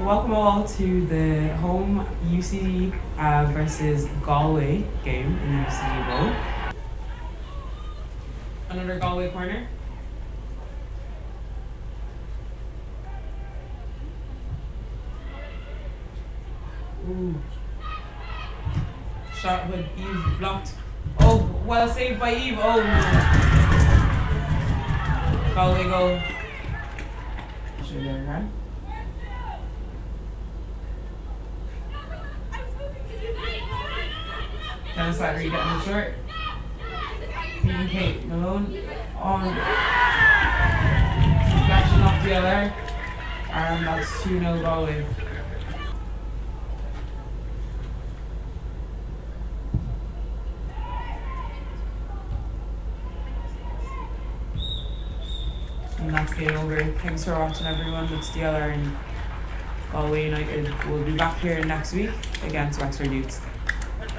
welcome all to the home UC uh, versus Galway game in the UC Bowl. Another Galway corner. Ooh. Shot with Eve blocked. Oh, well saved by Eve. Oh no. Galway goal. Should there, right? Down are you getting the short? Beating Kate Malone on. Flashing off the other. And that's 2 0 Galway. And that's game over. Thanks for watching everyone. It's DLR and Galway United. We'll be back here next week against Wexford Youths.